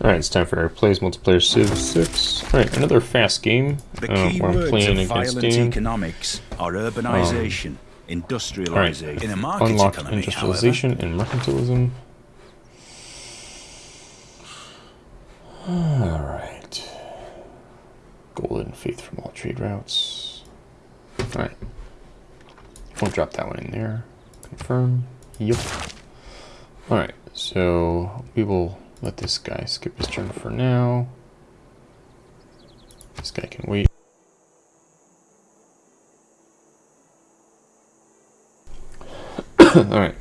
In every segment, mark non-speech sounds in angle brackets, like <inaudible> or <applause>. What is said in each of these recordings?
Alright, it's time for our Plays Multiplayer Civ 6. Alright, another fast game. The uh, key where I'm words playing of against violent Dan. economics are urbanization, industrialization. In a market Unlock economy, industrialization and mercantilism. Alright. Golden faith from all trade routes. Alright. Won't drop that one in there. Confirm. Yep. Alright, so we will let this guy skip his turn for now. This guy can wait. <coughs> Alright.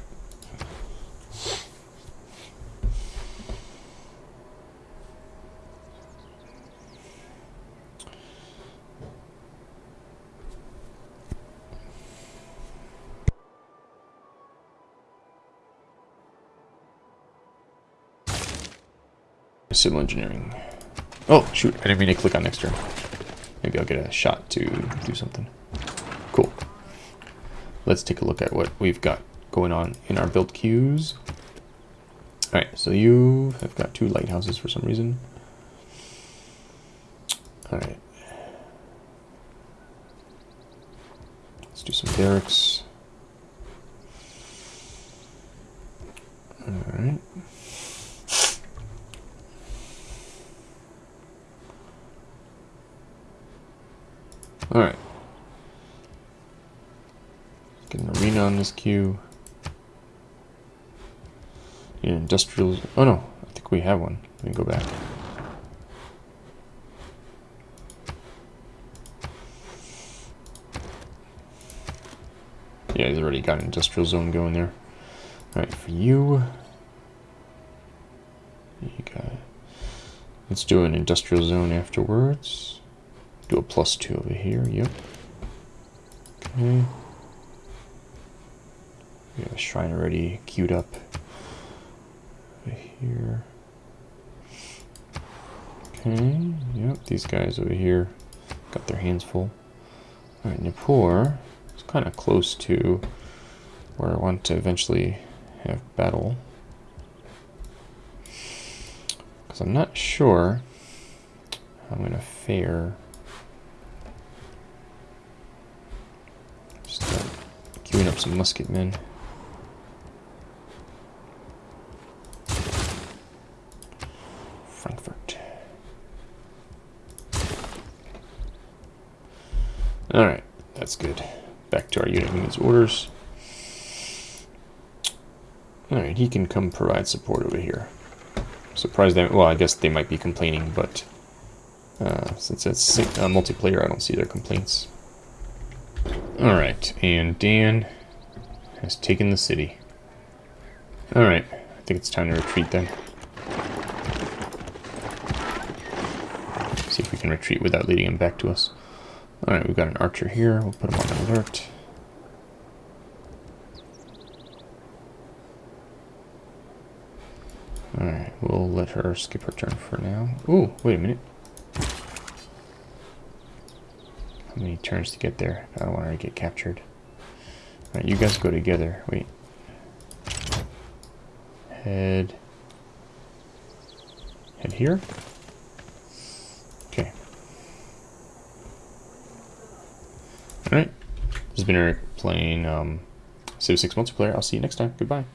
Civil engineering. Oh, shoot. I didn't mean to click on next turn. Maybe I'll get a shot to do something. Cool. Let's take a look at what we've got going on in our build queues. Alright, so you have got two lighthouses for some reason. Alright. Let's do some barracks. Alright. Get an arena on this queue. Yeah, industrial. Oh no, I think we have one. Let me go back. Yeah, he's already got an industrial zone going there. Alright, for you. You got. Let's do an industrial zone afterwards. Do a plus two over here, yep. Okay. We have a shrine already queued up over here. Okay, yep, these guys over here got their hands full. Alright, Nippur is kind of close to where I want to eventually have battle. Because I'm not sure how I'm going to fare queuing up some musket men. Frankfurt. Alright, that's good. Back to our unit needs orders. Alright, he can come provide support over here. Surprised them. Well, I guess they might be complaining, but uh, since it's uh, multiplayer, I don't see their complaints. Alright, and Dan has taken the city. Alright, I think it's time to retreat then. See if we can retreat without leading him back to us. Alright, we've got an archer here. We'll put him on alert. Alright, we'll let her skip her turn for now. Ooh, wait a minute. Many turns to get there? I don't want her to get captured. Alright, you guys go together. Wait. Head. Head here? Okay. Alright. This has been Eric playing um, Civ 6 multiplayer. I'll see you next time. Goodbye.